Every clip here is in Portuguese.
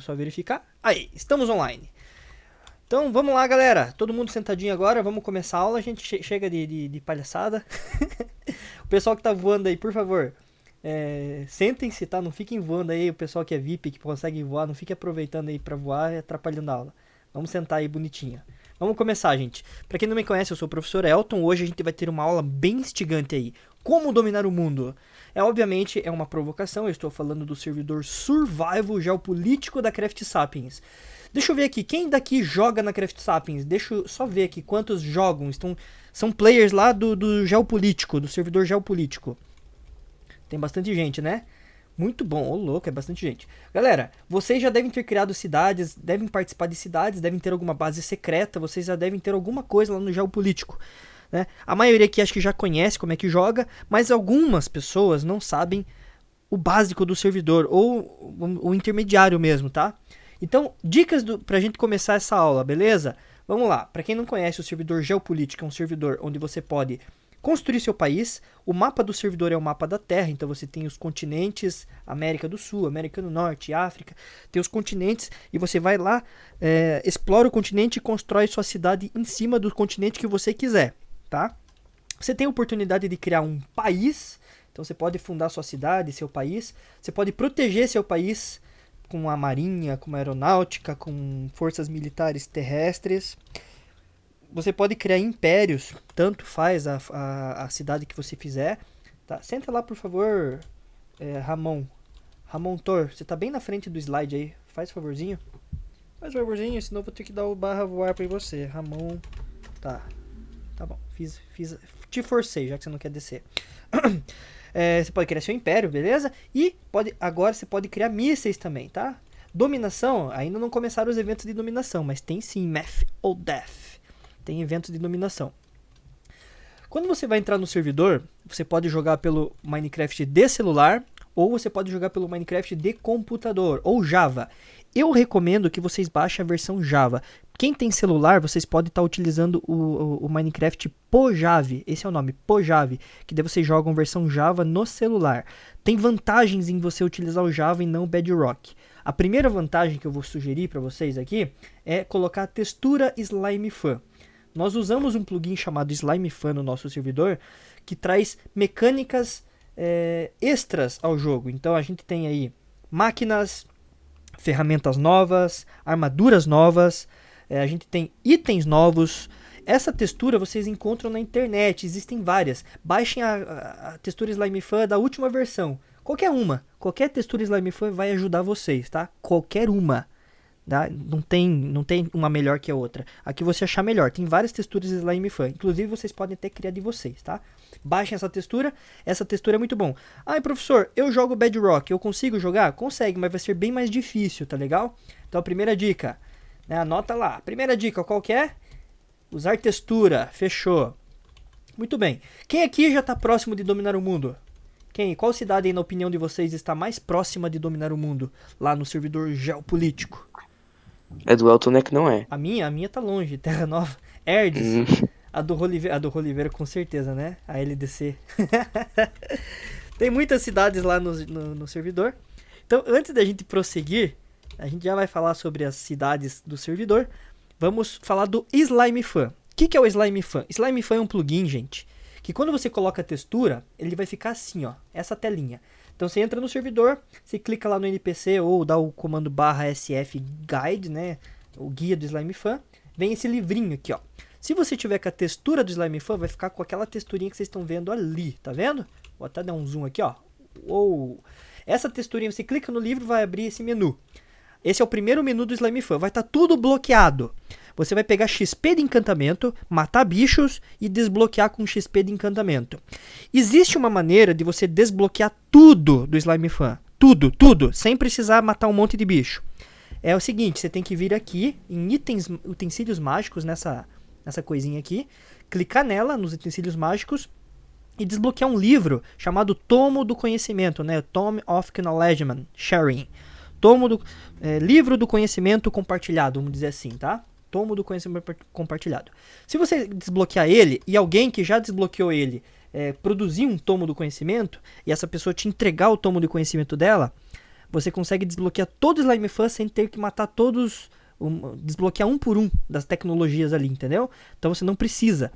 Só verificar. Aí, estamos online. Então vamos lá, galera. Todo mundo sentadinho agora. Vamos começar a aula. A gente che chega de, de, de palhaçada. o pessoal que tá voando aí, por favor, é, sentem-se, tá? Não fiquem voando aí. O pessoal que é VIP, que consegue voar, não fique aproveitando aí pra voar e atrapalhando a aula. Vamos sentar aí bonitinho. Vamos começar, gente. Para quem não me conhece, eu sou o professor Elton. Hoje a gente vai ter uma aula bem instigante aí. Como dominar o mundo? É obviamente é uma provocação. Eu estou falando do servidor Survival Geopolítico da Craft Sapiens. Deixa eu ver aqui, quem daqui joga na Craft Sapiens? Deixa eu só ver aqui quantos jogam. Estão, são players lá do, do Geopolítico, do servidor Geopolítico. Tem bastante gente, né? Muito bom, ô louco, é bastante gente. Galera, vocês já devem ter criado cidades, devem participar de cidades, devem ter alguma base secreta, vocês já devem ter alguma coisa lá no geopolítico. Né? A maioria aqui acho que já conhece como é que joga, mas algumas pessoas não sabem o básico do servidor, ou o, intermediário mesmo, tá? Então, dicas do, pra gente começar essa aula, beleza? Vamos lá, para quem não conhece o servidor geopolítico, é um servidor onde você pode construir seu país. O mapa do servidor é o mapa da Terra, então você tem os continentes, América do Sul, América do Norte, África, tem os continentes e você vai lá, é, explora o continente e constrói sua cidade em cima do continente que você quiser, tá? Você tem a oportunidade de criar um país, então você pode fundar sua cidade, seu país, você pode proteger seu país com a marinha, com a aeronáutica, com forças militares terrestres você pode criar impérios, tanto faz a, a, a, cidade que você fizer. Tá? Senta lá, por favor, é, Ramon. Ramon Tor, você tá bem na frente do slide aí. Faz favorzinho. Faz favorzinho, senão eu vou ter que dar o barra voar pra você. Ramon. Tá. Tá bom. Fiz, fiz, te forcei, já que você não quer descer. é, você pode criar seu império, beleza? E pode, agora você pode criar mísseis também, tá? Dominação, ainda não começaram os eventos de dominação, mas tem sim Math ou Death tem eventos de dominação. Quando você vai entrar no servidor, você pode jogar pelo Minecraft de celular ou você pode jogar pelo Minecraft de computador ou Java. Eu recomendo que vocês baixem a versão Java. Quem tem celular, vocês podem estar tá utilizando o, o, o, Minecraft Pojave. Esse é o nome, Pojave. Que daí vocês jogam versão Java no celular. Tem vantagens em você utilizar o Java e não o Bedrock. A primeira vantagem que eu vou sugerir para vocês aqui é colocar a textura Slime Fan. Nós usamos um plugin chamado Slime Fan no nosso servidor que traz mecânicas é, extras ao jogo. Então a gente tem aí máquinas, ferramentas novas, armaduras novas, é, a gente tem itens novos. Essa textura vocês encontram na internet, existem várias. Baixem a, a, textura Slime Fan da última versão. Qualquer uma, qualquer textura Slime Fan vai ajudar vocês, tá? Qualquer uma. Tá? Não, tem, não tem uma melhor que a outra. Aqui você achar melhor. Tem várias texturas Slime Fan. Inclusive vocês podem até criar de vocês, tá? Baixem essa textura. Essa textura é muito bom. Ai, professor, eu jogo Bedrock. Eu consigo jogar? Consegue, mas vai ser bem mais difícil, tá legal? Então, primeira dica. Né, anota lá. Primeira dica, qual que é? Usar textura. Fechou. Muito bem. Quem aqui já está próximo de dominar o mundo? Quem? Qual cidade na opinião de vocês, está mais próxima de dominar o mundo? Lá no servidor geopolítico. É do Elton, né? Que não é. A minha, a minha tá longe, Terra Nova. Erdes. Hum. A do Roliveira, a do Roliveira com certeza, né? A LDC. Tem muitas cidades lá no, no, no, servidor. Então, antes da gente prosseguir, a gente já vai falar sobre as cidades do servidor. Vamos falar do Slime Fan. O que, que é o Slime Fan? Slime Fan é um plugin, gente, que quando você coloca a textura, ele vai ficar assim, ó, essa telinha. Então você entra no servidor, você clica lá no NPC ou dá o comando barra SF Guide, né? O guia do Slime Fan. Vem esse livrinho aqui, ó. Se você tiver com a textura do Slime Fan, vai ficar com aquela texturinha que vocês estão vendo ali, tá vendo? Vou até dar um zoom aqui, ó. Uou. Essa texturinha, você clica no livro, vai abrir esse menu. Esse é o primeiro menu do Slime Fan. Vai estar tá tudo bloqueado. Você vai pegar XP de encantamento, matar bichos e desbloquear com XP de encantamento. Existe uma maneira de você desbloquear tudo do Slime Fan. Tudo, tudo, sem precisar matar um monte de bicho. É o seguinte, você tem que vir aqui em itens, utensílios mágicos, nessa, nessa coisinha aqui, clicar nela, nos utensílios mágicos, e desbloquear um livro chamado Tomo do Conhecimento, né? Tome of Acknowledgement Sharing. Tomo do, é, livro do conhecimento compartilhado, vamos dizer assim, tá? Tomo do conhecimento compartilhado. Se você desbloquear ele e alguém que já desbloqueou ele é, produzir um tomo do conhecimento e essa pessoa te entregar o tomo do conhecimento dela, você consegue desbloquear todo o Slime Fan sem ter que matar todos, um, desbloquear um por um das tecnologias ali, entendeu? Então você não precisa.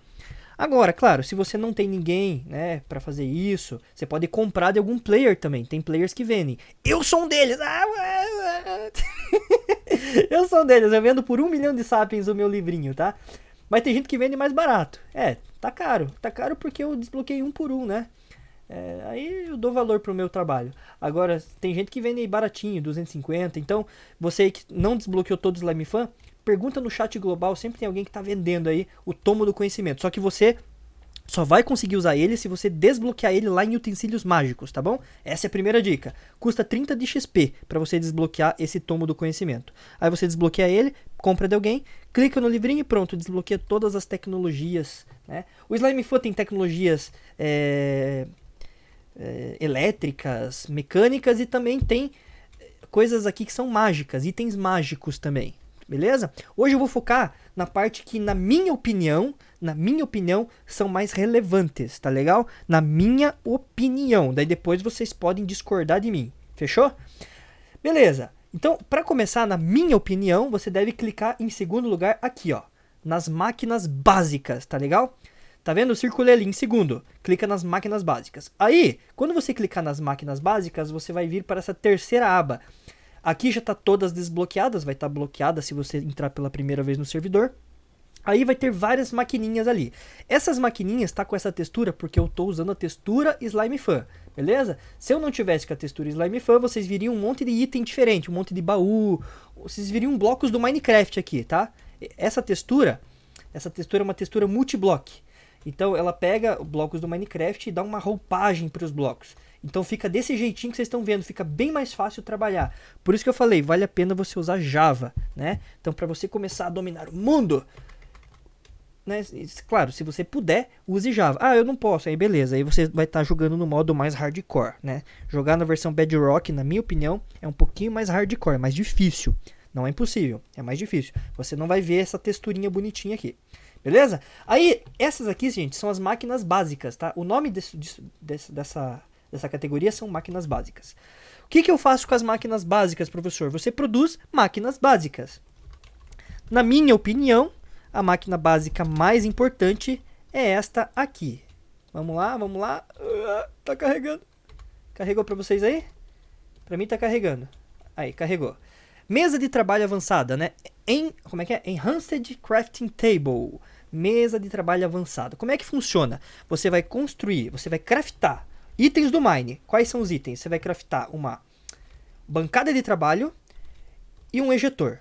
Agora, claro, se você não tem ninguém, né, para fazer isso, você pode comprar de algum player também. Tem players que vendem. Eu sou um deles. Ah, eu sou um deles. Eu vendo por um milhão de sapiens o meu livrinho, tá? Mas tem gente que vende mais barato. É, tá caro. Tá caro porque eu desbloqueei um por um, né? É, aí eu dou valor pro meu trabalho. Agora, tem gente que vende baratinho, 250. Então, você que não desbloqueou todo o Slime Fan, pergunta no chat global, sempre tem alguém que está vendendo aí o tomo do conhecimento. Só que você só vai conseguir usar ele se você desbloquear ele lá em utensílios mágicos, tá bom? Essa é a primeira dica. Custa 30 de XP para você desbloquear esse tomo do conhecimento. Aí você desbloqueia ele, compra de alguém, clica no livrinho e pronto, desbloqueia todas as tecnologias. Né? O Slime Foot tem tecnologias é, é, elétricas, mecânicas e também tem coisas aqui que são mágicas, itens mágicos também beleza? Hoje eu vou focar na parte que, na minha opinião, na minha opinião, são mais relevantes, tá legal? Na minha opinião. Daí depois vocês podem discordar de mim, fechou? Beleza. Então, para começar, na minha opinião, você deve clicar em segundo lugar aqui, ó, nas máquinas básicas, tá legal? Tá vendo? Circulei ali em segundo. Clica nas máquinas básicas. Aí, quando você clicar nas máquinas básicas, você vai vir para essa terceira aba, Aqui já está todas desbloqueadas, vai estar tá bloqueada se você entrar pela primeira vez no servidor. Aí vai ter várias maquininhas ali. Essas maquininhas tá com essa textura porque eu estou usando a textura Slime Fan, beleza? Se eu não tivesse com a textura Slime Fan, vocês viriam um monte de item diferente, um monte de baú, vocês viriam blocos do Minecraft aqui, tá? Essa textura, essa textura é uma textura multiblock. Então ela pega blocos do Minecraft e dá uma roupagem para os blocos. Então fica desse jeitinho que vocês estão vendo, fica bem mais fácil trabalhar. Por isso que eu falei, vale a pena você usar Java, né? Então para você começar a dominar o mundo, né? Claro, se você puder, use Java. Ah, eu não posso, aí beleza, aí você vai estar tá jogando no modo mais hardcore, né? Jogar na versão Bedrock, na minha opinião, é um pouquinho mais hardcore, mais difícil. Não é impossível, é mais difícil. Você não vai ver essa texturinha bonitinha aqui. Beleza? Aí, essas aqui, gente, são as máquinas básicas, tá? O nome desse, desse, dessa dessa categoria são máquinas básicas. O que, que eu faço com as máquinas básicas, professor? Você produz máquinas básicas. Na minha opinião, a máquina básica mais importante é esta aqui. Vamos lá, vamos lá. Uh, tá carregando. Carregou para vocês aí? Para mim tá carregando. Aí, carregou. Mesa de trabalho avançada, né? Em, como é que é? Enhanced Crafting Table. Mesa de trabalho avançada. Como é que funciona? Você vai construir, você vai craftar Itens do Mine. Quais são os itens? Você vai craftar uma bancada de trabalho e um ejetor.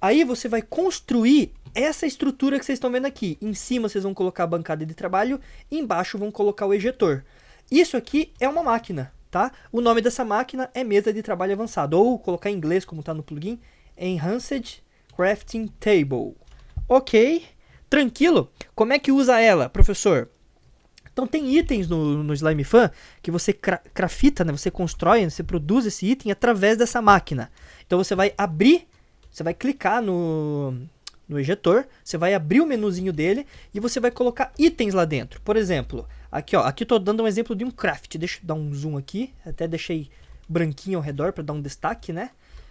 Aí você vai construir essa estrutura que vocês estão vendo aqui. Em cima vocês vão colocar a bancada de trabalho, embaixo vão colocar o ejetor. Isso aqui é uma máquina, tá? O nome dessa máquina é mesa de trabalho avançado, ou colocar em inglês como está no plugin, Enhanced Crafting Table. Ok, tranquilo. Como é que usa ela, professor? Então tem itens no, no Slime Fan que você cra crafita, né? Você constrói, você produz esse item através dessa máquina. Então você vai abrir, você vai clicar no, no ejetor, você vai abrir o menuzinho dele e você vai colocar itens lá dentro. Por exemplo, aqui ó, aqui tô dando um exemplo de um craft. Deixa eu dar um zoom aqui, até deixei branquinho ao redor para dar um destaque, né?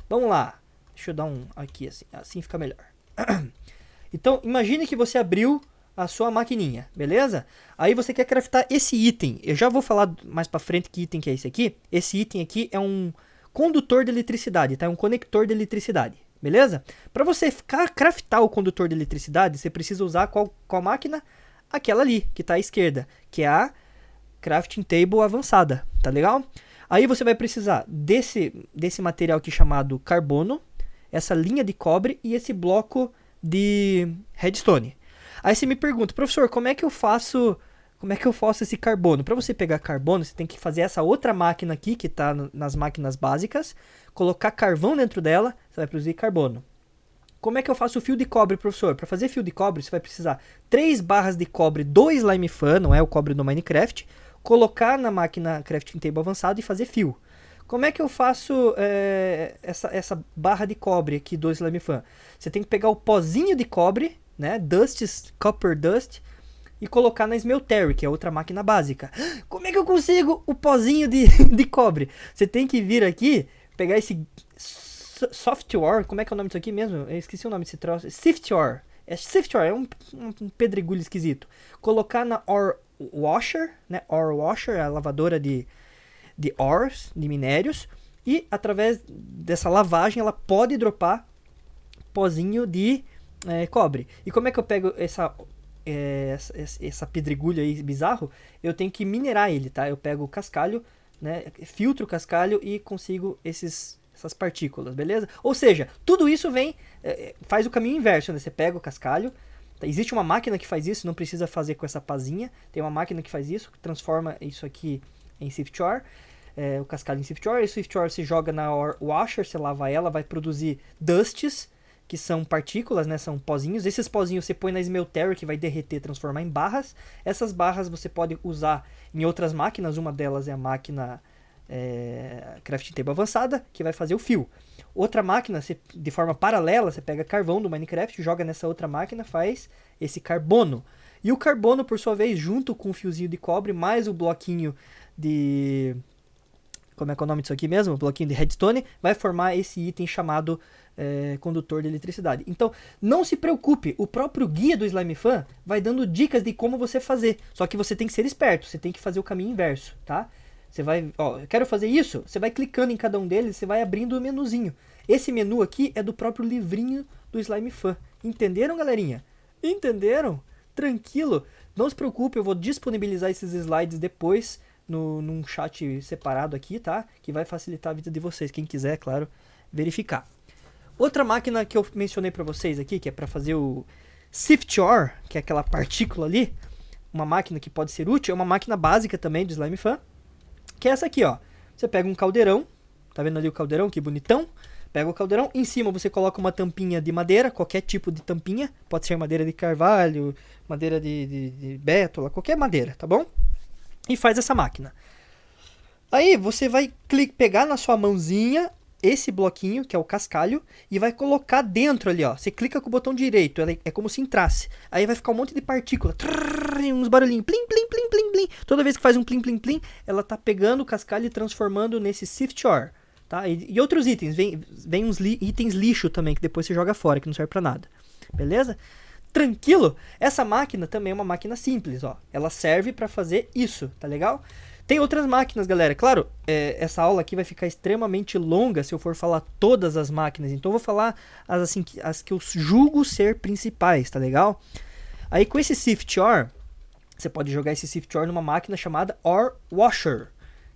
Vamos lá. Deixa eu dar um aqui assim, assim fica melhor. Então, imagine que você abriu a sua maquininha, beleza? Aí você quer craftar esse item. Eu já vou falar mais para frente que item que é esse aqui. Esse item aqui é um condutor de eletricidade, tá? É um conector de eletricidade, beleza? Para você ficar craftar o condutor de eletricidade, você precisa usar qual, qual máquina? Aquela ali, que está à esquerda, que é a crafting table avançada, tá legal? Aí você vai precisar desse, desse material aqui chamado carbono, essa linha de cobre e esse bloco de redstone. Aí você me pergunta, professor, como é que eu faço como é que eu faço esse carbono? Para você pegar carbono, você tem que fazer essa outra máquina aqui, que está nas máquinas básicas, colocar carvão dentro dela, você vai produzir carbono. Como é que eu faço o fio de cobre, professor? Para fazer fio de cobre, você vai precisar 3 barras de cobre do Slime Fan, não é o cobre do Minecraft, colocar na máquina Crafting Table avançado e fazer fio. Como é que eu faço é, essa, essa barra de cobre aqui do Slime Fan? Você tem que pegar o pozinho de cobre, né, Dust, Copper Dust, e colocar na Smeltery, que é outra máquina básica. Como é que eu consigo o pozinho de, de cobre? Você tem que vir aqui pegar esse so- software, como é que é o nome disso aqui mesmo? Eu esqueci o nome desse troço. Siftware. É Siftware, é um, um pedregulho esquisito. Colocar na Ore Washer, né? Ore Washer, a lavadora de, de ores, de minérios. E através dessa lavagem ela pode dropar pozinho de é, cobre. E como é que eu pego essa, é, essa, essa pedregulho aí bizarro? Eu tenho que minerar ele, tá? Eu pego o cascalho, né? Filtro o cascalho e consigo esses, essas partículas, beleza? Ou seja, tudo isso vem, é, faz o caminho inverso, né? Você pega o cascalho, tá? existe uma máquina que faz isso, não precisa fazer com essa pazinha. Tem uma máquina que faz isso, que transforma isso aqui em Siftware. É, o cascalho em Siftware, e o Siftware você joga na Washer, você lava ela, vai produzir dusts, que são partículas, né, são pozinhos. Esses pozinhos você põe na Smeltery, que vai derreter, transformar em barras. Essas barras você pode usar em outras máquinas, uma delas é a máquina é, Crafting Table avançada, que vai fazer o fio. Outra máquina, você, de forma paralela, você pega carvão do Minecraft, joga nessa outra máquina, faz esse carbono. E o carbono, por sua vez, junto com o fiozinho de cobre, mais o bloquinho de como é que é o nome disso aqui mesmo? Bloquinho de redstone, vai formar esse item chamado é, condutor de eletricidade. Então, não se preocupe, o próprio guia do Slime Fan vai dando dicas de como você fazer. Só que você tem que ser esperto, você tem que fazer o caminho inverso, tá? Você vai, ó, eu quero fazer isso, você vai clicando em cada um deles, você vai abrindo o menuzinho. Esse menu aqui é do próprio livrinho do Slime Fan. Entenderam, galerinha? Entenderam? Tranquilo. Não se preocupe, eu vou disponibilizar esses slides depois no, num chat separado aqui, tá? Que vai facilitar a vida de vocês, quem quiser, claro, verificar. Outra máquina que eu mencionei para vocês aqui, que é para fazer o Siftore, que é aquela partícula ali, uma máquina que pode ser útil, é uma máquina básica também do Slime Fan, que é essa aqui, ó. Você pega um caldeirão, tá vendo ali o caldeirão, que bonitão? Pega o caldeirão, em cima você coloca uma tampinha de madeira, qualquer tipo de tampinha, pode ser madeira de carvalho, madeira de, de, de bétula, qualquer madeira, tá bom? e faz essa máquina. Aí você vai clicar, pegar na sua mãozinha esse bloquinho, que é o cascalho, e vai colocar dentro ali, ó. Você clica com o botão direito, é como se entrasse. Aí vai ficar um monte de partícula, trrr, uns barulhinhos, plim, plim, plim, plim, plim. Toda vez que faz um plim, plim, plim, ela tá pegando o cascalho e transformando nesse sift ore, tá? E, e outros itens, vem, vem uns li, itens lixo também, que depois você joga fora, que não serve pra nada. Beleza? tranquilo. Essa máquina também é uma máquina simples, ó. Ela serve para fazer isso, tá legal? Tem outras máquinas, galera. Claro, é, essa aula aqui vai ficar extremamente longa se eu for falar todas as máquinas. Então eu vou falar as, assim, as que eu julgo ser principais, tá legal? Aí com esse Sift Ore, você pode jogar esse Sift Ore numa máquina chamada Ore Washer,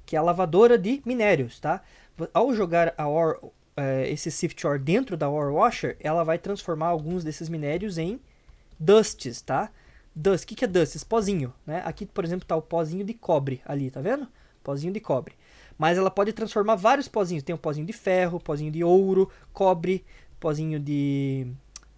que é a lavadora de minérios, tá? Ao jogar a Ore, é, esse Sift Ore dentro da Ore Washer, ela vai transformar alguns desses minérios em dusts, tá? Dust, o que, que é dust? Esse pozinho, né? Aqui, por exemplo, tá o pozinho de cobre ali, tá vendo? Pozinho de cobre. Mas ela pode transformar vários pozinhos. Tem o pozinho de ferro, pozinho de ouro, cobre, pozinho de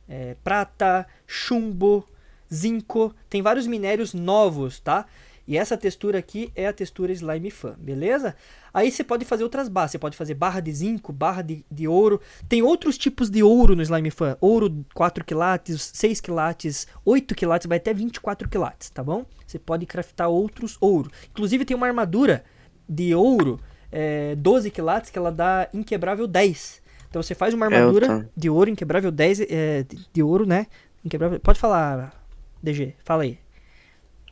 é, prata, chumbo, zinco. Tem vários minérios novos, tá? E essa textura aqui é a textura Slime Fan, beleza? Aí você pode fazer outras barras, você pode fazer barra de zinco, barra de, de ouro. Tem outros tipos de ouro no Slime Fan. Ouro 4 quilates, 6 quilates, 8 quilates, vai até 24 quilates, tá bom? Você pode craftar outros ouro. Inclusive tem uma armadura de ouro, é, 12 quilates, que ela dá inquebrável 10. Então você faz uma armadura de ouro, inquebrável 10, é, de, de ouro, né? Inquebrável... Pode falar, DG, fala aí.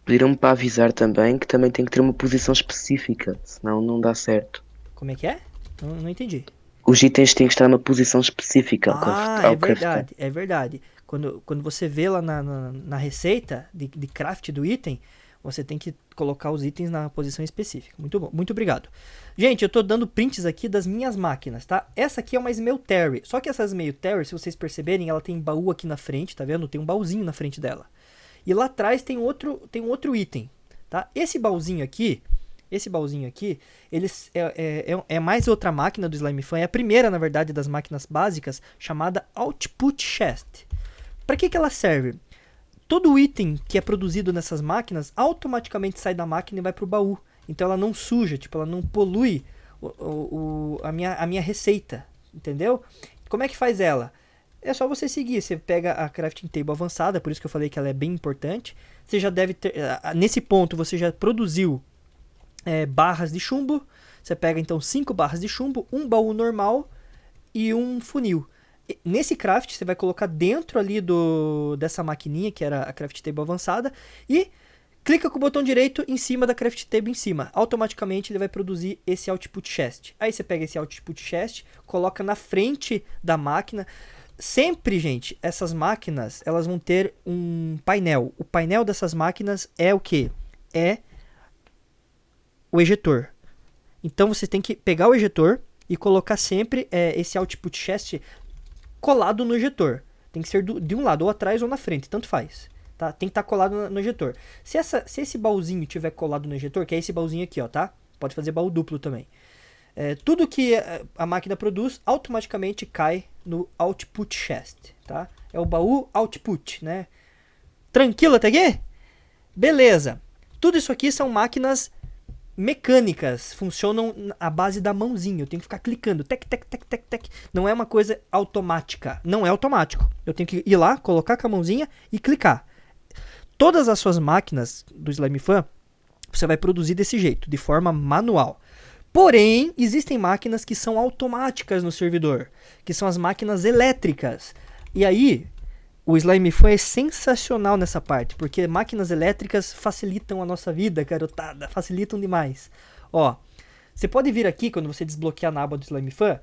Pediram-me para avisar também que também tem que ter uma posição específica, senão não dá certo. Como é que é? Não, não entendi. Os itens têm que estar numa posição específica. Ah, é verdade, é verdade. Quando, quando você vê lá na, na, na receita de, de craft do item, você tem que colocar os itens na posição específica. Muito bom, muito obrigado. Gente, eu tô dando prints aqui das minhas máquinas, tá? Essa aqui é uma Smeltery, só que essa Smeltery, se vocês perceberem, ela tem baú aqui na frente, tá vendo? Tem um baúzinho na frente dela. E lá atrás tem outro, tem um outro item, tá? Esse baúzinho aqui, esse baúzinho aqui, ele é, é, é, é, mais outra máquina do Slime Fan, é a primeira, na verdade, das máquinas básicas, chamada Output Chest. Para que, que ela serve? Todo item que é produzido nessas máquinas automaticamente sai da máquina e vai para o baú. Então ela não suja, tipo, ela não polui o, o, a, minha, a minha receita, entendeu? Como é que faz ela? É só você seguir. Você pega a crafting table avançada, por isso que eu falei que ela é bem importante. Você já deve ter, nesse ponto você já produziu é, barras de chumbo, Você pega então 5 barras de chumbo, um baú normal e um funil. Nesse craft você vai colocar dentro ali do dessa maquininha que era a craft table avançada e clica com o botão direito em cima da craft table em cima. Automaticamente ele vai produzir esse output chest. Aí você pega esse output chest, coloca na frente da máquina. Sempre, gente, essas máquinas, elas vão ter um painel. O painel dessas máquinas é o que? É o ejetor. Então você tem que pegar o ejetor e colocar sempre é, esse output chest colado no ejetor. Tem que ser do, de um lado, ou atrás ou na frente, tanto faz. Tá? Tem que estar tá colado no, ejetor. Se, essa, se esse baúzinho tiver colado no ejetor, que é esse baúzinho aqui, ó, tá? Pode fazer baú duplo também. É, tudo que a, a, máquina produz automaticamente cai no output chest, tá? É o baú output, né? Tranquilo até aqui? Beleza. Tudo isso aqui são máquinas mecânicas, funcionam à base da mãozinha. Eu tenho que ficar clicando, tec, tec, tec, tec, tec. Não é uma coisa automática. Não é automático. Eu tenho que ir lá, colocar com a mãozinha e clicar. Todas as suas máquinas do Slime Fan, você vai produzir desse jeito, de forma manual. Porém, existem máquinas que são automáticas no servidor, que são as máquinas elétricas. E aí, o Slime Fan é sensacional nessa parte, porque máquinas elétricas facilitam a nossa vida, garotada, facilitam demais. Ó, você pode vir aqui, quando você desbloquear na aba do Slime Fan,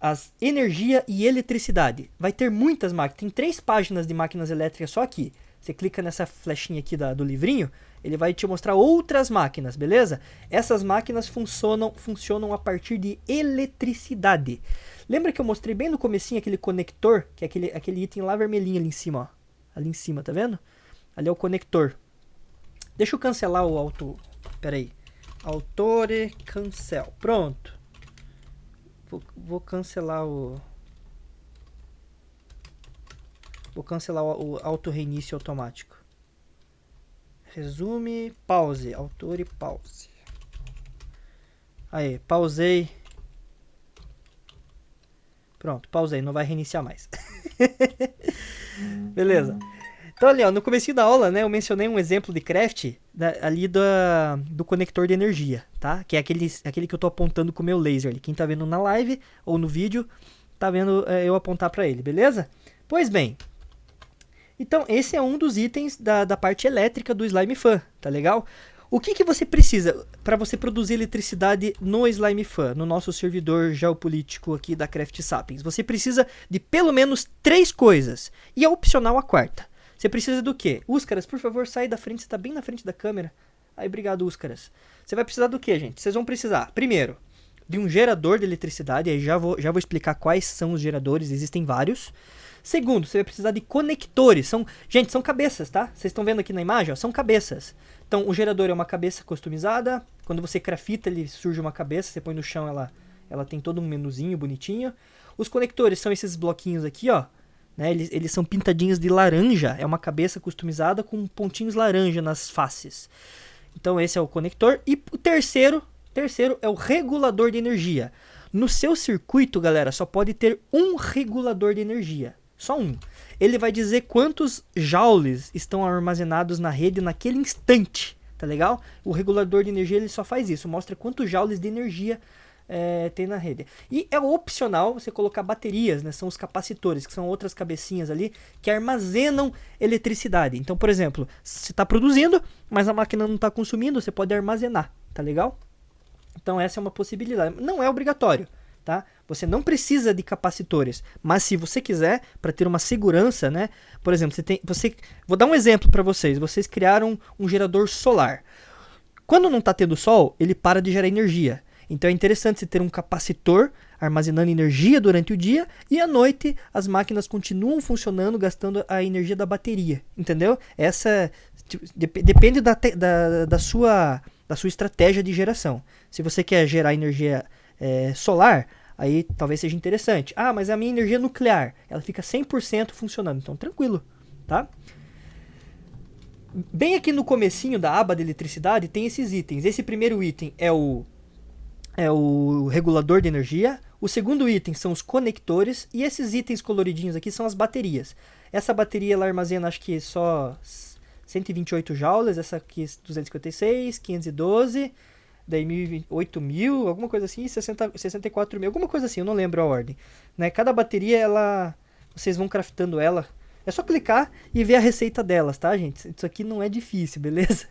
as energia e eletricidade. Vai ter muitas máquinas, tem três páginas de máquinas elétricas só aqui. Você clica nessa flechinha aqui da, do livrinho, ele vai te mostrar outras máquinas, beleza? Essas máquinas funcionam, funcionam a partir de eletricidade. Lembra que eu mostrei bem no comecinho aquele conector, que é aquele, aquele item lá vermelhinho ali em cima, ó. Ali em cima, tá vendo? Ali é o conector. Deixa eu cancelar o auto... Pera aí. Autore cancel. Pronto. Vou, vou cancelar o... Vou cancelar o, o auto reinício automático. Resume, pause. Autor e pause. Aí, pausei. Pronto, pausei, não vai reiniciar mais. Beleza. Então ali, ó, no começo da aula, né, eu mencionei um exemplo de craft da, ali do, do conector de energia, tá? Que é aquele, aquele que eu tô apontando com o meu laser ali. Quem tá vendo na live ou no vídeo, tá vendo é, eu apontar para ele, beleza? Pois bem, então esse é um dos itens da, da parte elétrica do Slime Fan, tá legal? O que, que você precisa para você produzir eletricidade no Slime Fan, no nosso servidor geopolítico aqui da Craft Sapiens? Você precisa de pelo menos três coisas. E é opcional a quarta. Você precisa do quê? Úscaras, por favor, sai da frente, você está bem na frente da câmera. Aí, obrigado, Úscaras. Você vai precisar do quê, gente? Vocês vão precisar, primeiro, de um gerador de eletricidade. Aí já vou, já vou explicar quais são os geradores, existem vários. Segundo, você vai precisar de conectores. São, gente, são cabeças, tá? Vocês estão vendo aqui na imagem, ó, são cabeças. Então, o gerador é uma cabeça customizada. Quando você crafita, ele surge uma cabeça. Você põe no chão, ela, ela tem todo um menuzinho bonitinho. Os conectores são esses bloquinhos aqui, ó. Né? Eles, eles são pintadinhos de laranja. É uma cabeça customizada com pontinhos laranja nas faces. Então, esse é o conector. E o terceiro, terceiro é o regulador de energia. No seu circuito, galera, só pode ter um regulador de energia. Só um ele vai dizer quantos joules estão armazenados na rede naquele instante, tá legal? O regulador de energia ele só faz isso, mostra quantos joules de energia é, tem na rede. E é opcional você colocar baterias, né? São os capacitores, que são outras cabecinhas ali que armazenam eletricidade. Então, por exemplo, você está produzindo, mas a máquina não está consumindo, você pode armazenar, tá legal? Então essa é uma possibilidade. Não é obrigatório, tá? Você não precisa de capacitores, mas se você quiser, para ter uma segurança, né? Por exemplo, você tem, você, vou dar um exemplo para vocês. Vocês criaram um gerador solar. Quando não está tendo sol, ele para de gerar energia. Então é interessante você ter um capacitor armazenando energia durante o dia e à noite as máquinas continuam funcionando gastando a energia da bateria, entendeu? Essa tipo, depende da, da, da, sua, da sua estratégia de geração. Se você quer gerar energia é, solar, aí talvez seja interessante. Ah, mas a minha energia nuclear, ela fica 100% funcionando, então tranquilo, tá? Bem aqui no comecinho da aba de eletricidade tem esses itens. Esse primeiro item é o, é o regulador de energia. O segundo item são os conectores. E esses itens coloridinhos aqui são as baterias. Essa bateria ela armazena acho que só 128 joules. Essa aqui 256, 512 daí 8 mil, alguma coisa assim, e 60, 64 mil, alguma coisa assim, eu não lembro a ordem. Né? Cada bateria, ela, vocês vão craftando ela. É só clicar e ver a receita delas, tá, gente? Isso aqui não é difícil, beleza?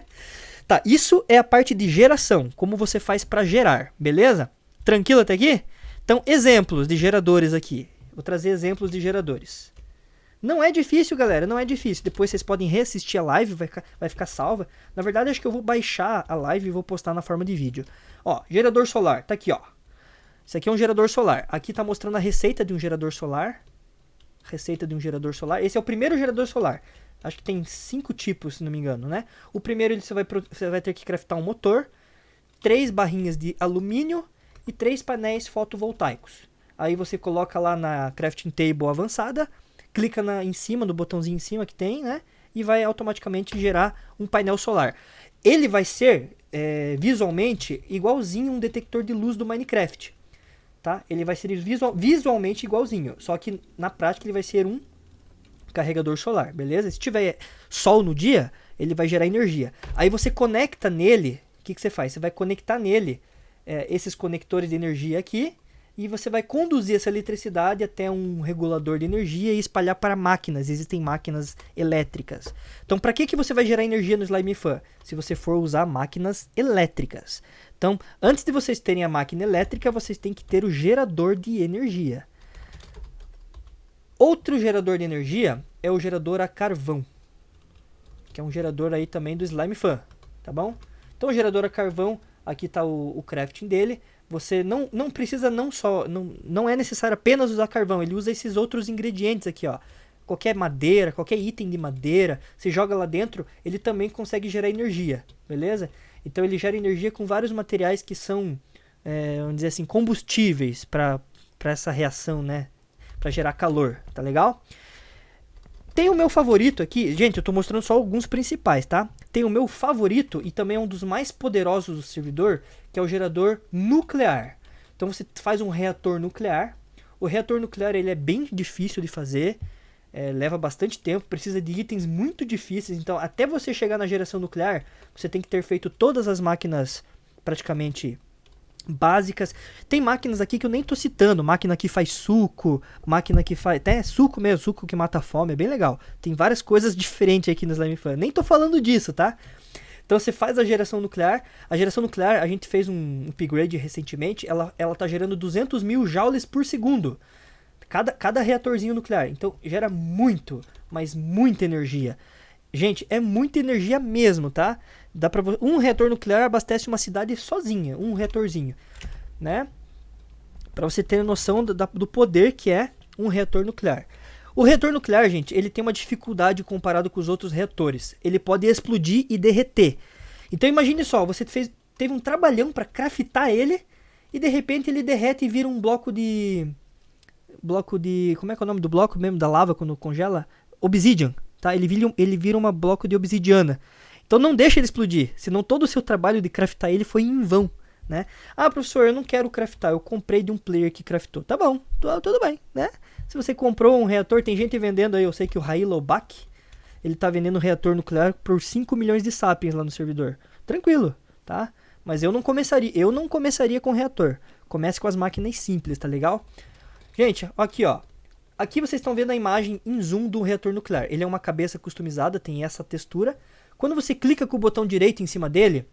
tá, isso é a parte de geração, como você faz para gerar, beleza? Tranquilo até aqui? Então, exemplos de geradores aqui. Vou trazer exemplos de geradores. Não é difícil, galera, não é difícil. Depois vocês podem reassistir a live, vai ficar, vai ficar salva. Na verdade, acho que eu vou baixar a live e vou postar na forma de vídeo. Ó, gerador solar, tá aqui, ó. Isso aqui é um gerador solar. Aqui tá mostrando a receita de um gerador solar. Receita de um gerador solar. Esse é o primeiro gerador solar. Acho que tem cinco tipos, se não me engano, né? O primeiro você vai, você vai ter que craftar um motor, três barrinhas de alumínio e três painéis fotovoltaicos. Aí você coloca lá na crafting table avançada, clica na, em cima, no botãozinho em cima que tem, né? E vai automaticamente gerar um painel solar. Ele vai ser é, visualmente igualzinho um detector de luz do Minecraft. Tá? Ele vai ser visual, visualmente igualzinho, só que na prática ele vai ser um carregador solar, beleza? Se tiver sol no dia, ele vai gerar energia. Aí você conecta nele, o que, que você faz? Você vai conectar nele é, esses conectores de energia aqui e você vai conduzir essa eletricidade até um regulador de energia e espalhar para máquinas. Existem máquinas elétricas. Então, para que, que você vai gerar energia no Slime Fan? Se você for usar máquinas elétricas. Então, antes de vocês terem a máquina elétrica, vocês têm que ter o gerador de energia. Outro gerador de energia é o gerador a carvão, que é um gerador aí também do Slime Fan, tá bom? Então, o gerador a carvão, aqui está o, o crafting dele. Você não, não precisa não só, não, não é necessário apenas usar carvão, ele usa esses outros ingredientes aqui, ó. Qualquer madeira, qualquer item de madeira, você joga lá dentro, ele também consegue gerar energia, beleza? Então ele gera energia com vários materiais que são, é, vamos dizer assim, combustíveis para essa reação, né? Para gerar calor, tá legal? Tem o meu favorito aqui, gente, eu estou mostrando só alguns principais, tá? Tem o meu favorito e também é um dos mais poderosos do servidor, que é o gerador nuclear. Então você faz um reator nuclear. O reator nuclear ele é bem difícil de fazer, é, leva bastante tempo, precisa de itens muito difíceis. Então até você chegar na geração nuclear, você tem que ter feito todas as máquinas praticamente básicas. Tem máquinas aqui que eu nem tô citando, máquina que faz suco, máquina que faz até suco mesmo, suco que mata a fome, é bem legal. Tem várias coisas diferentes aqui no Slime Fan. Nem tô falando disso, tá? Então você faz a geração nuclear. A geração nuclear, a gente fez um upgrade recentemente, ela, ela tá gerando 200 mil joules por segundo. Cada, cada reatorzinho nuclear. Então gera muito, mas muita energia. Gente, é muita energia mesmo, tá? Dá pra, um reator nuclear abastece uma cidade sozinha, um reatorzinho, né? Para você ter noção do, do poder que é um reator nuclear. O reator nuclear, gente, ele tem uma dificuldade comparado com os outros reatores. Ele pode explodir e derreter. Então imagine só, você fez, teve um trabalhão para craftar ele e de repente ele derrete e vira um bloco de bloco de, como é que é o nome do bloco mesmo da lava quando congela? Obsidian, tá? Ele vira, ele vira um bloco de obsidiana. Então não deixa ele explodir, senão todo o seu trabalho de craftar ele foi em vão. Né? Ah, professor, eu não quero craftar, eu comprei de um player que craftou. Tá bom, tudo bem, né? Se você comprou um reator, tem gente vendendo aí, eu sei que o Railo Bach, ele tá vendendo um reator nuclear por 5 milhões de sapiens lá no servidor. Tranquilo, tá? Mas eu não começaria, eu não começaria com reator. Comece com as máquinas simples, tá legal? Gente, aqui ó. Aqui vocês estão vendo a imagem em zoom do reator nuclear. Ele é uma cabeça customizada, tem essa textura. Quando você clica com o botão direito em cima dele,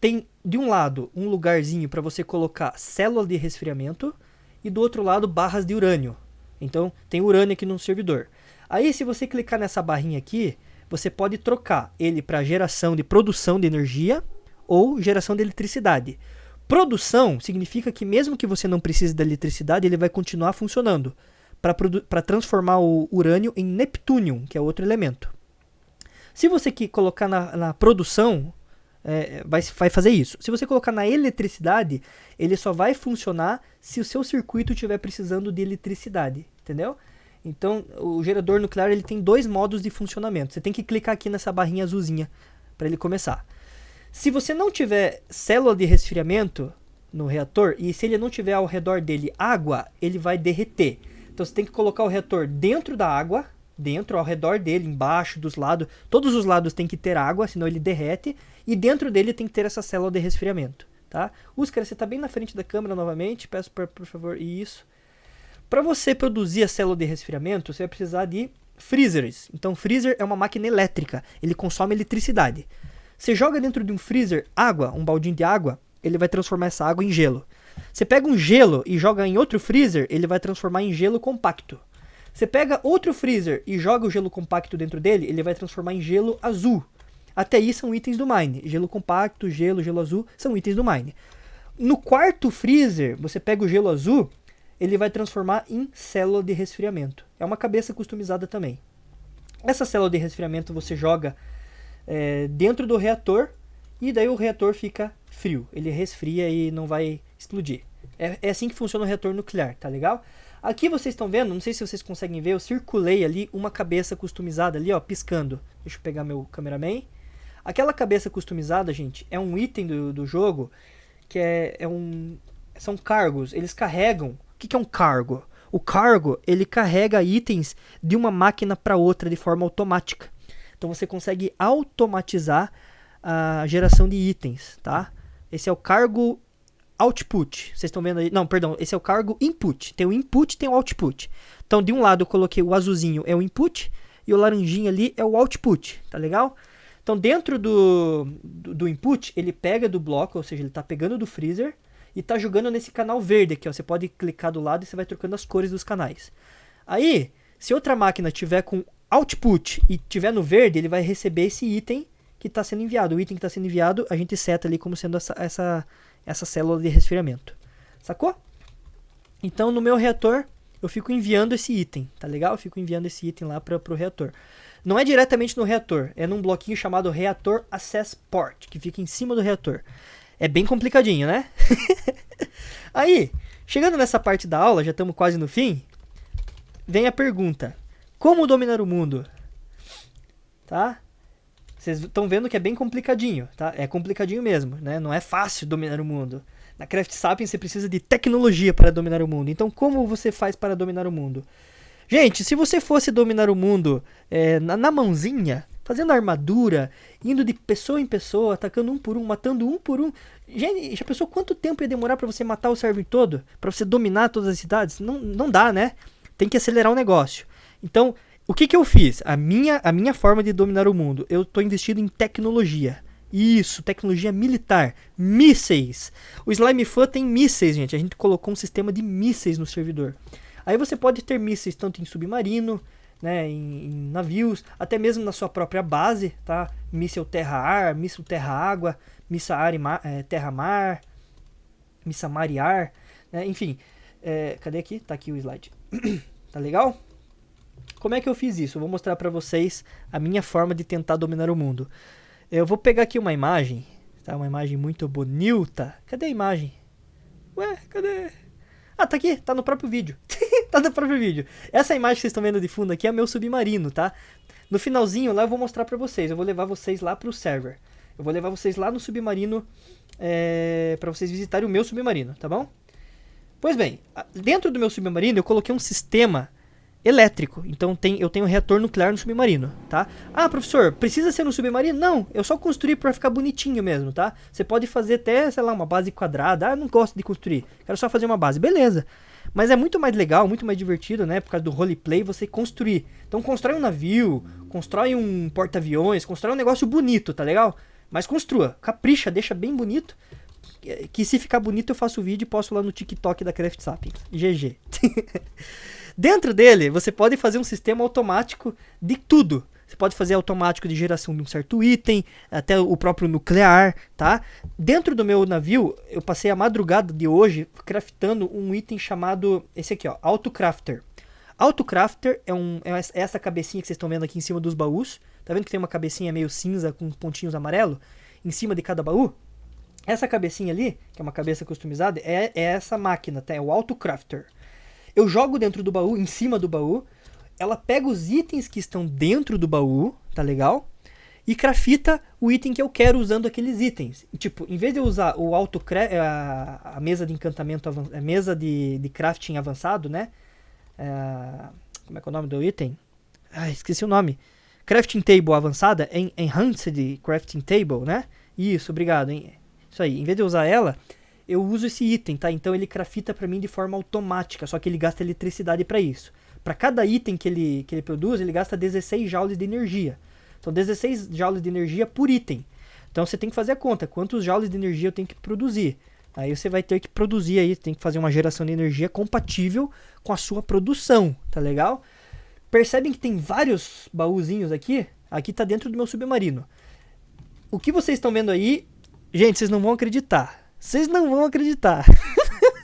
tem de um lado um lugarzinho para você colocar célula de resfriamento e do outro lado barras de urânio. Então tem urânio aqui no servidor. Aí se você clicar nessa barrinha aqui, você pode trocar ele para geração de produção de energia ou geração de eletricidade. Produção significa que mesmo que você não precise da eletricidade, ele vai continuar funcionando para transformar o urânio em neptúnio, que é outro elemento. Se você colocar na, na produção, é, vai, vai fazer isso. Se você colocar na eletricidade, ele só vai funcionar se o seu circuito estiver precisando de eletricidade, entendeu? Então, o gerador nuclear ele tem dois modos de funcionamento. Você tem que clicar aqui nessa barrinha azulzinha para ele começar. Se você não tiver célula de resfriamento no reator e se ele não tiver ao redor dele água, ele vai derreter. Então você tem que colocar o reator dentro da água dentro, ao redor dele, embaixo, dos lados. Todos os lados tem que ter água, senão ele derrete. E dentro dele tem que ter essa célula de resfriamento, tá? Uscar, você está bem na frente da câmera novamente. Peço por, por favor, isso. Para você produzir a célula de resfriamento, você vai precisar de freezers. Então, freezer é uma máquina elétrica. Ele consome eletricidade. Você joga dentro de um freezer água, um baldinho de água, ele vai transformar essa água em gelo. Você pega um gelo e joga em outro freezer, ele vai transformar em gelo compacto. Você pega outro freezer e joga o gelo compacto dentro dele, ele vai transformar em gelo azul. Até aí são itens do Mine. Gelo compacto, gelo, gelo azul são itens do Mine. No quarto freezer, você pega o gelo azul, ele vai transformar em célula de resfriamento. É uma cabeça customizada também. Essa célula de resfriamento você joga é, dentro do reator e daí o reator fica frio. Ele resfria e não vai explodir. É, é assim que funciona o reator nuclear, tá legal? Aqui vocês estão vendo, não sei se vocês conseguem ver, eu circulei ali uma cabeça customizada ali, ó, piscando. Deixa eu pegar meu cameraman. Aquela cabeça customizada, gente, é um item do, do jogo que é, é um... São cargos, eles carregam... O que, que é um cargo? O cargo, ele carrega itens de uma máquina para outra de forma automática. Então você consegue automatizar a geração de itens, tá? Esse é o cargo output. Vocês estão vendo aí? Não, perdão, esse é o cargo input. Tem o input, tem o output. Então, de um lado eu coloquei o azulzinho é o input e o laranjinho ali é o output, tá legal? Então, dentro do, do, do input, ele pega do bloco, ou seja, ele está pegando do freezer e está jogando nesse canal verde aqui, ó. Você pode clicar do lado e você vai trocando as cores dos canais. Aí, se outra máquina tiver com output e tiver no verde, ele vai receber esse item que está sendo enviado. O item que está sendo enviado, a gente seta ali como sendo essa, essa essa célula de resfriamento. Sacou? Então no meu reator eu fico enviando esse item, tá legal? Eu fico enviando esse item lá para o reator. Não é diretamente no reator, é num bloquinho chamado Reator Access Port, que fica em cima do reator. É bem complicadinho, né? Aí, chegando nessa parte da aula, já estamos quase no fim, vem a pergunta: Como dominar o mundo? Tá? Vocês estão vendo que é bem complicadinho, tá? É complicadinho mesmo, né? Não é fácil dominar o mundo. Na Craft Sapiens você precisa de tecnologia para dominar o mundo. Então, como você faz para dominar o mundo? Gente, se você fosse dominar o mundo é, na, na, mãozinha, fazendo armadura, indo de pessoa em pessoa, atacando um por um, matando um por um. Gente, já pensou quanto tempo ia demorar para você matar o server todo? Para você dominar todas as cidades? Não, não dá, né? Tem que acelerar o negócio. Então, o que, que eu fiz? A minha, a minha forma de dominar o mundo. Eu estou investindo em tecnologia. Isso, tecnologia militar. Mísseis. O Slime Fan tem mísseis, gente. A gente colocou um sistema de mísseis no servidor. Aí você pode ter mísseis tanto em submarino, né, em, em navios, até mesmo na sua própria base, tá? Míssel terra-ar, míssil terra-água, míssil é, terra-mar, míssil mar e ar, né? enfim. É, cadê aqui? Tá aqui o slide. tá legal? Como é que eu fiz isso? Eu vou mostrar para vocês a minha forma de tentar dominar o mundo. Eu vou pegar aqui uma imagem, tá? Uma imagem muito bonita. Cadê a imagem? Ué, cadê? Ah, tá aqui, tá no próprio vídeo. tá no próprio vídeo. Essa imagem que vocês estão vendo de fundo aqui é meu submarino, tá? No finalzinho lá eu vou mostrar pra vocês. Eu vou levar vocês lá pro server. Eu vou levar vocês lá no submarino é, para vocês visitarem o meu submarino, tá bom? Pois bem, dentro do meu submarino eu coloquei um sistema elétrico. Então tem, eu tenho reator nuclear no submarino, tá? Ah, professor, precisa ser no submarino? Não, eu só construí para ficar bonitinho mesmo, tá? Você pode fazer até, sei lá, uma base quadrada. Ah, não gosto de construir, quero só fazer uma base. Beleza. Mas é muito mais legal, muito mais divertido, né? Por causa do roleplay, você construir. Então constrói um navio, constrói um porta-aviões, constrói um negócio bonito, tá legal? Mas construa, capricha, deixa bem bonito. Que se ficar bonito eu faço o vídeo e posto lá no TikTok da Craft Sapiens. GG. Dentro dele, você pode fazer um sistema automático de tudo. Você pode fazer automático de geração de um certo item, até o próprio nuclear, tá? Dentro do meu navio, eu passei a madrugada de hoje craftando um item chamado, esse aqui ó, Autocrafter. Autocrafter é, um, é essa cabecinha que vocês estão vendo aqui em cima dos baús. Tá vendo que tem uma cabecinha meio cinza com pontinhos amarelo em cima de cada baú? Essa cabecinha ali, que é uma cabeça customizada, é, é essa máquina, tá? É o Autocrafter. Eu jogo dentro do baú, em cima do baú. Ela pega os itens que estão dentro do baú, tá legal? E crafita o item que eu quero usando aqueles itens. Tipo, em vez de eu usar o auto a, a mesa de encantamento, a mesa de, de crafting avançado, né? É, como é que é o nome do item? Ah, esqueci o nome. Crafting Table avançada, em Enhanced Crafting Table, né? Isso, obrigado. Hein? Isso aí. Em vez de usar ela, eu uso esse item, tá? Então ele crafta para mim de forma automática, só que ele gasta eletricidade para isso. Para cada item que ele, que ele produz, ele gasta 16 joules de energia. São 16 joules de energia por item. Então você tem que fazer a conta, quantos joules de energia eu tenho que produzir. Aí você vai ter que produzir aí, tem que fazer uma geração de energia compatível com a sua produção, tá legal? Percebem que tem vários baúzinhos aqui? Aqui tá dentro do meu submarino. O que vocês estão vendo aí, gente, vocês não vão acreditar. Vocês não vão acreditar.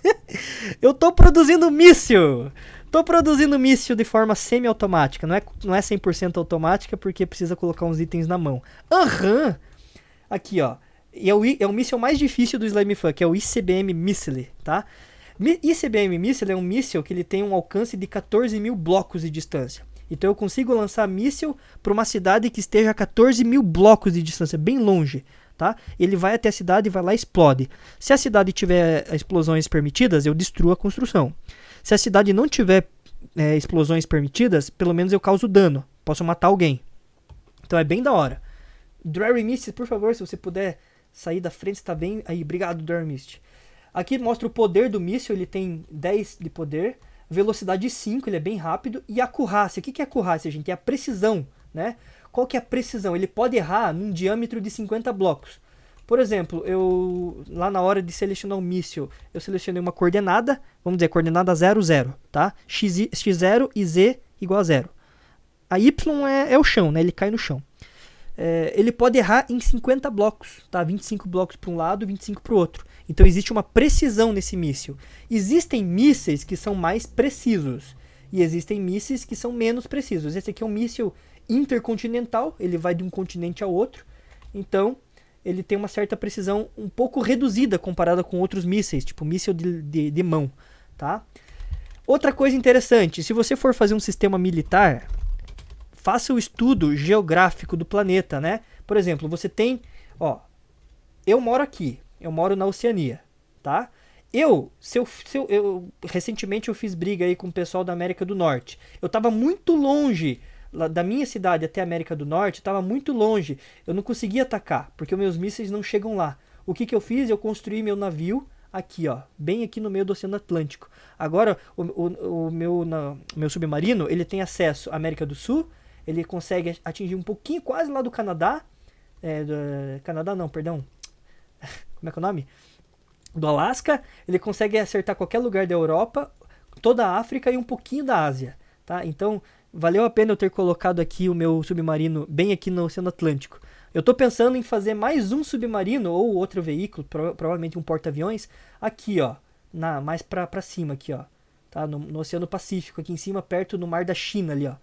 eu tô produzindo míssil. Tô produzindo míssil de forma semi-automática. Não é, não é 100% automática porque precisa colocar uns itens na mão. Aham. Uhum. Aqui, ó. E é o, é o míssil mais difícil do Slime Fan, que é o ICBM Missile, tá? ICBM Missile é um míssil que ele tem um alcance de 14 mil blocos de distância. Então eu consigo lançar míssil para uma cidade que esteja a 14 mil blocos de distância, bem longe. Tá? Ele vai até a cidade e vai lá e explode. Se a cidade tiver explosões permitidas, eu destruo a construção. Se a cidade não tiver é, explosões permitidas, pelo menos eu causo dano. Posso matar alguém. Então é bem da hora. Drary Mist, por favor, se você puder sair da frente, está bem. Aí, obrigado, Drary Mist. Aqui mostra o poder do míssil, ele tem 10 de poder, velocidade 5, ele é bem rápido, e a acurácia. O que é acurácia, gente? É a precisão, né? Qual que é a precisão? Ele pode errar num diâmetro de 50 blocos. Por exemplo, eu lá na hora de selecionar um míssil, eu selecionei uma coordenada, vamos dizer, coordenada 0, 0, tá? X, x0 e z igual a 0. A y é, é o chão, né? Ele cai no chão é, ele pode errar em 50 blocos, tá? 25 blocos para um lado, 25 para o outro. Então existe uma precisão nesse míssil. Existem mísseis que são mais precisos e existem mísseis que são menos precisos. Esse aqui é um míssil intercontinental, ele vai de um continente ao outro. Então ele tem uma certa precisão um pouco reduzida comparada com outros mísseis, tipo míssil de, de, de mão, tá? Outra coisa interessante, se você for fazer um sistema militar, faça o estudo geográfico do planeta, né? Por exemplo, você tem, ó, eu moro aqui, eu moro na Oceania, tá? Eu, se eu, se eu, eu, recentemente eu fiz briga aí com o pessoal da América do Norte. Eu tava muito longe da minha cidade até a América do Norte, tava muito longe. Eu não conseguia atacar, porque meus mísseis não chegam lá. O que que eu fiz? Eu construí meu navio aqui, ó, bem aqui no meio do Oceano Atlântico. Agora, o, o, o meu, na, meu submarino, ele tem acesso à América do Sul, ele consegue atingir um pouquinho quase lá do Canadá. É, do, Canadá não, perdão. Como é que é o nome? Do Alasca. Ele consegue acertar qualquer lugar da Europa, toda a África e um pouquinho da Ásia. Tá? Então, valeu a pena eu ter colocado aqui o meu submarino bem aqui no Oceano Atlântico. Eu estou pensando em fazer mais um submarino ou outro veículo, pro, provavelmente um porta-aviões, aqui, ó, na, mais para cima aqui, ó, tá? No, no, Oceano Pacífico, aqui em cima, perto do Mar da China ali, ó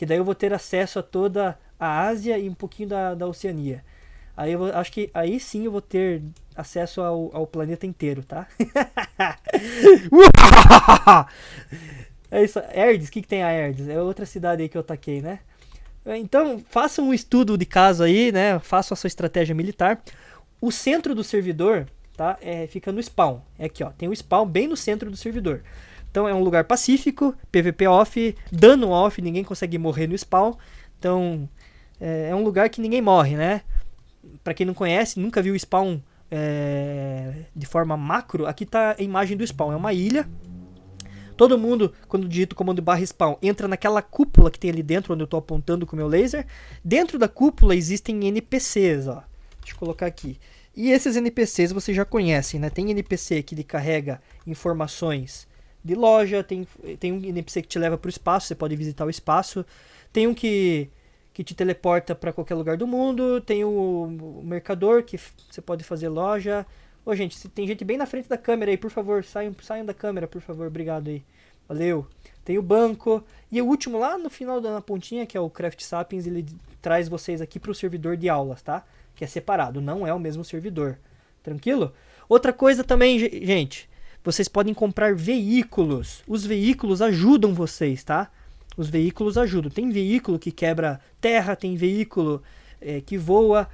que daí eu vou ter acesso a toda a Ásia e um pouquinho da, da Oceania. Aí eu vou, acho que aí sim eu vou ter acesso ao, ao planeta inteiro, tá? é isso, Erdes, o que, que tem a Erdes? É outra cidade aí que eu taquei, né? Então, faça um estudo de caso aí, né? Faça a sua estratégia militar. O centro do servidor, tá? É, fica no spawn. É aqui, ó. Tem o spawn bem no centro do servidor. Então é um lugar pacífico, PVP off, dano off, ninguém consegue morrer no spawn. Então é, é um lugar que ninguém morre, né? Para quem não conhece, nunca viu o spawn é, de forma macro, aqui tá a imagem do spawn. É uma ilha. Todo mundo, quando digita o comando barra spawn, entra naquela cúpula que tem ali dentro, onde eu estou apontando com o meu laser. Dentro da cúpula existem NPCs, ó. Deixa eu colocar aqui. E esses NPCs vocês já conhecem, né? Tem NPC que ele carrega informações de loja, tem, tem um NPC que te leva para o espaço, você pode visitar o espaço. Tem um que, que te teleporta para qualquer lugar do mundo. Tem o, o, mercador que você pode fazer loja. Ô, gente, tem gente bem na frente da câmera aí, por favor, saiam, saiam da câmera, por favor, obrigado aí. Valeu. Tem o banco. E o último lá no final da pontinha, que é o Craft Sapiens, ele traz vocês aqui para o servidor de aulas, tá? Que é separado, não é o mesmo servidor. Tranquilo? Outra coisa também, gente, vocês podem comprar veículos. Os veículos ajudam vocês, tá? Os veículos ajudam. Tem veículo que quebra terra, tem veículo é, que voa.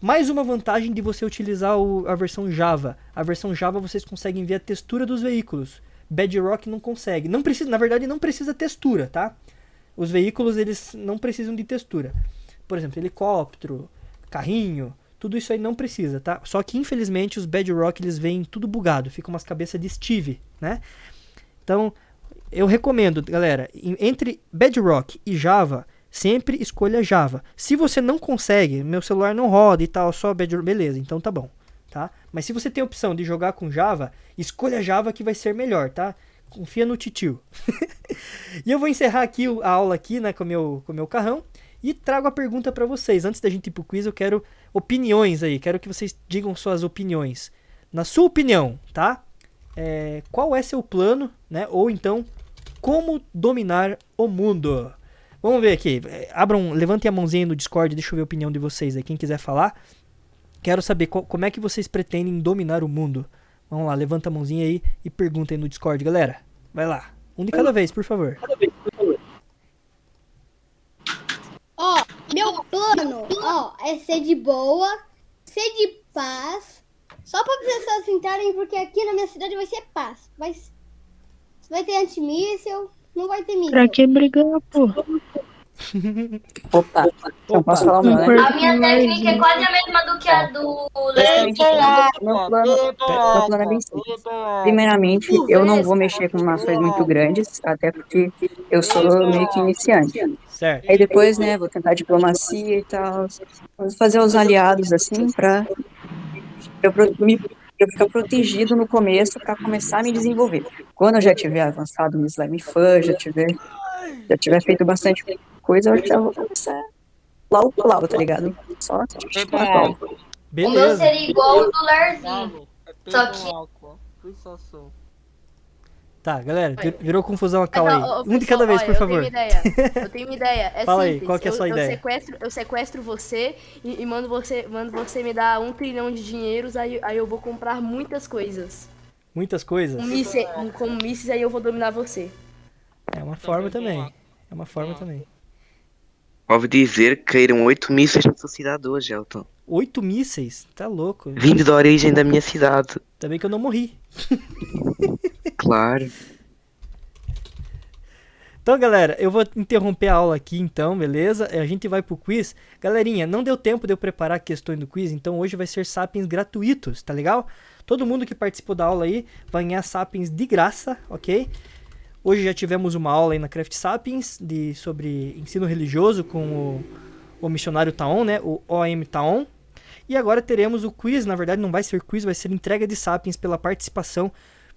Mais uma vantagem de você utilizar o, a versão Java. A versão Java vocês conseguem ver a textura dos veículos. Bedrock não consegue. Não precisa, na verdade, não precisa textura, tá? Os veículos, eles não precisam de textura. Por exemplo, helicóptero, carrinho, tudo isso aí não precisa, tá? Só que, infelizmente, os Bedrock, eles vêm tudo bugado. Ficam umas cabeças de Steve, né? Então, eu recomendo, galera, entre Bedrock e Java, sempre escolha Java. Se você não consegue, meu celular não roda e tal, só beleza, então tá bom, tá? Mas se você tem a opção de jogar com Java, escolha Java que vai ser melhor, tá? Confia no titio. e eu vou encerrar aqui a aula aqui, né, com meu, o meu carrão. E trago a pergunta para vocês. Antes da gente ir pro quiz, eu quero opiniões aí. Quero que vocês digam suas opiniões. Na sua opinião, tá? É, qual é seu plano, né? Ou então, como dominar o mundo? Vamos ver aqui. Abram, levantem a mãozinha no Discord, deixa eu ver a opinião de vocês aí. Quem quiser falar. Quero saber qual, como é que vocês pretendem dominar o mundo. Vamos lá, levanta a mãozinha aí e perguntem no Discord, galera. Vai lá. Um de cada vez, por favor. Ó, meu plano, ó, é ser de boa, ser de paz. Só para as pessoas entrarem, porque aqui na minha cidade vai ser paz. Vai, vai ter antimíssil, não vai ter míssil. Pra que brigar, pô? Opa, eu posso falar meu, né? A minha técnica é quase a mesma do que a do Léo. Meu plano, meu plano é bem simples. Primeiramente, eu não vou mexer com nações muito grandes, até porque eu sou meio que iniciante. Certo. Aí depois, né, vou tentar diplomacia e tal, vou fazer os aliados, assim, pra eu, me, eu ficar protegido no começo pra começar a me desenvolver. Quando eu já tiver avançado no Slime Fun, já tiver, já tiver feito bastante coisa, eu já vou começar lá o lá, tá ligado? Só tipo, lá, lá. O meu Beleza. seria igual o do Larzinho. Só que Tá, galera, vir- virou confusão a cal aí. Um de cada vez, por eu favor. Tenho uma ideia. Eu tenho uma ideia. É Fala aí, simples. qual que é a eu, sua eu ideia? Sequestro, eu sequestro você e, e mando você mando você me dar um trilhão de dinheiros, aí, aí eu vou comprar muitas coisas. Muitas coisas. Um míssil, um, como mísseis, aí eu vou dominar você. É uma forma também. É uma forma também. Ouvi dizer que caíram oito mísseis na sua cidade hoje, Elton. Oito mísseis? Tá louco. Vindo da origem da minha cidade. Bem que eu não morri. Claro. Então, galera, eu vou interromper a aula aqui então, beleza? A gente vai pro quiz. Galerinha, não deu tempo de eu preparar questões do quiz, então hoje vai ser sapiens gratuitos, tá legal? Todo mundo que participou da aula aí vai ganhar sapiens de graça, ok? Hoje já tivemos uma aula aí na Craft Sapiens de, sobre ensino religioso com o, o missionário Taon, né? O OM Taon. E agora teremos o quiz, na verdade não vai ser quiz, vai ser entrega de sapiens pela participação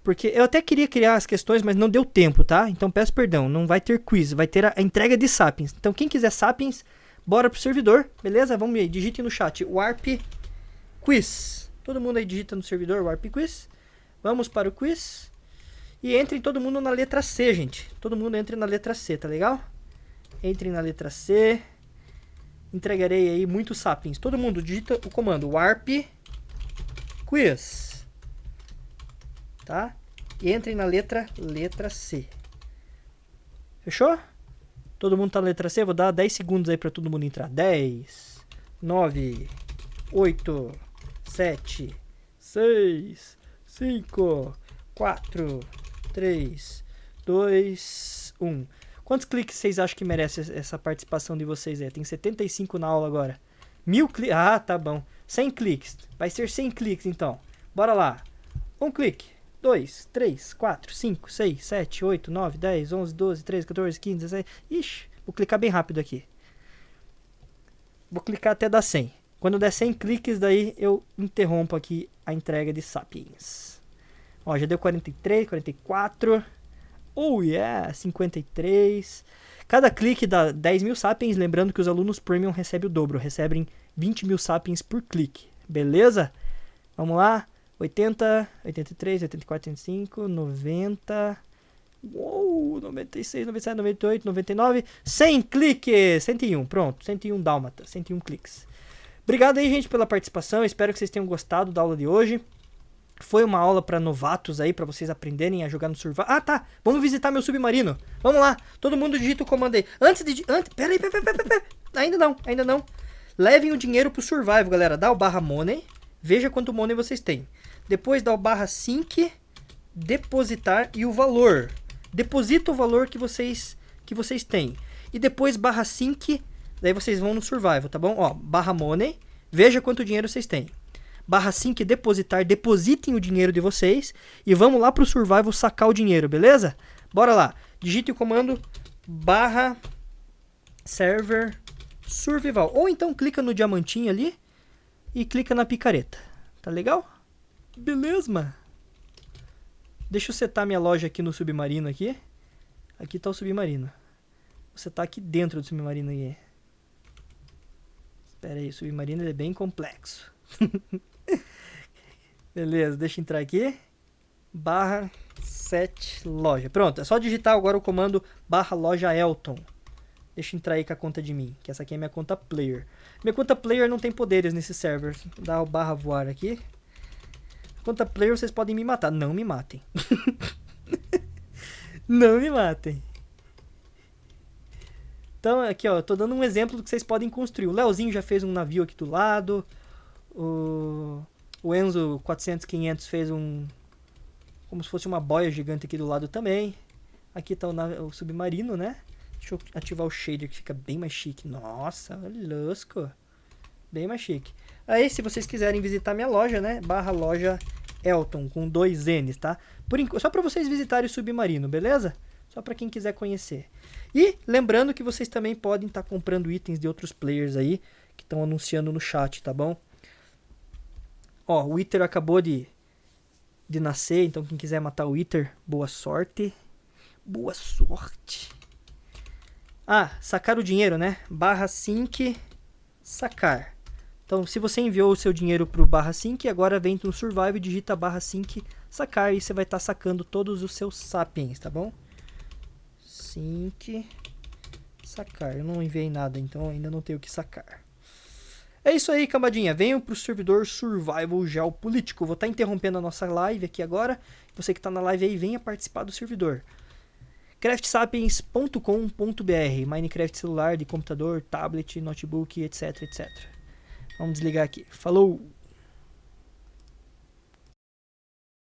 porque eu até queria criar as questões, mas não deu tempo, tá? Então peço perdão, não vai ter quiz, vai ter a, entrega de Sapiens. Então quem quiser Sapiens, bora pro servidor, beleza? Vamos aí, digite no chat Warp Quiz. Todo mundo aí digita no servidor Warp Quiz. Vamos para o quiz. E entrem todo mundo na letra C, gente. Todo mundo entre na letra C, tá legal? Entrem na letra C. Entregarei aí muitos Sapiens. Todo mundo digita o comando Warp Quiz tá? E entrem na letra letra C. Fechou? Todo mundo tá na letra C? Vou dar 10 segundos aí pra todo mundo entrar. 10, 9, 8, 7, 6, 5, 4, 3, 2, 1. Quantos cliques vocês acham que merece essa participação de vocês aí? Tem 75 na aula agora. Mil cliques? Ah, tá bom. 100 cliques. Vai ser 100 cliques então. Bora lá. Um clique. 2, 3, 4, 5, 6, 7, 8, 9, 10, 11, 12, 13, 14, 15, 16. Ixi, vou clicar bem rápido aqui. Vou clicar até dar 100. Quando der 100 cliques, daí eu interrompo aqui a entrega de Sapiens. Ó, já deu 43, 44. Oh yeah, 53. Cada clique dá 10 mil Sapiens. Lembrando que os alunos Premium recebem o dobro. Recebem 20 mil Sapiens por clique. Beleza? Vamos lá. 80, 83, 84, 85, 90. Uou, 96, 97, 98, 99. 100 cliques! 101, pronto. 101 dálmata, 101 cliques. Obrigado aí, gente, pela participação. Espero que vocês tenham gostado da aula de hoje. Foi uma aula para novatos aí, para vocês aprenderem a jogar no survival. Ah, tá. Vamos visitar meu submarino. Vamos lá. Todo mundo digita o comando aí. Antes de... Antes... Pera aí, pera, pera, pera, pera. Ainda não, ainda não. Levem o dinheiro pro survival, galera. Dá o barra money. Veja quanto money vocês têm. Depois dá o barra sync, depositar e o valor. Deposita o valor que vocês que vocês têm. e depois barra sync, daí vocês vão no survival, tá bom? Ó, barra money, veja quanto dinheiro vocês têm. Barra sync depositar, depositem o dinheiro de vocês e vamos lá pro survival sacar o dinheiro, beleza? Bora lá. Digite o comando barra server survival. Ou então clica no diamantinho ali e clica na picareta. Tá legal? Beleza, mano. Deixa eu setar minha loja aqui no submarino aqui. Aqui tá o submarino. Você tá aqui dentro do submarino aí. Espera aí, o submarino é bem complexo. Beleza, deixa eu entrar aqui. Barra set loja. Pronto, é só digitar agora o comando barra loja Elton. Deixa eu entrar aí com a conta de mim, que essa aqui é minha conta player. Minha conta player não tem poderes nesse server. Dar o barra voar aqui. Conta player vocês podem me matar. Não me matem. não me matem. Então, aqui ó, eu tô dando um exemplo do que vocês podem construir. O Leozinho já fez um navio aqui do lado. O, o Enzo 400, 500 fez um... Como se fosse uma boia gigante aqui do lado também. Aqui tá o, o submarino, né? Deixa eu ativar o shader que fica bem mais chique. Nossa, lusco. Bem mais chique. Aí, se vocês quiserem visitar minha loja, né? Barra loja Elton, com dois N's, tá? Por Só para vocês visitarem o Submarino, beleza? Só para quem quiser conhecer. E lembrando que vocês também podem estar tá comprando itens de outros players aí, que estão anunciando no chat, tá bom? Ó, o Wither acabou de, de nascer, então quem quiser matar o Wither, boa sorte. Boa sorte. Ah, sacar o dinheiro, né? Barra sync, sacar. Então, se você enviou o seu dinheiro para o barra sync, agora vem no survival e digita barra sync, sacar, e você vai estar tá sacando todos os seus sapiens, tá bom? Sync, sacar. Eu não enviei nada, então ainda não tenho o que sacar. É isso aí, cambadinha. Venham para o servidor Survival Geopolítico. Vou estar tá interrompendo a nossa live aqui agora. Você que está na live aí, venha participar do servidor craftsapiens.com.br Minecraft celular, de computador, tablet, notebook, etc, etc. Vamos desligar aqui. Falou!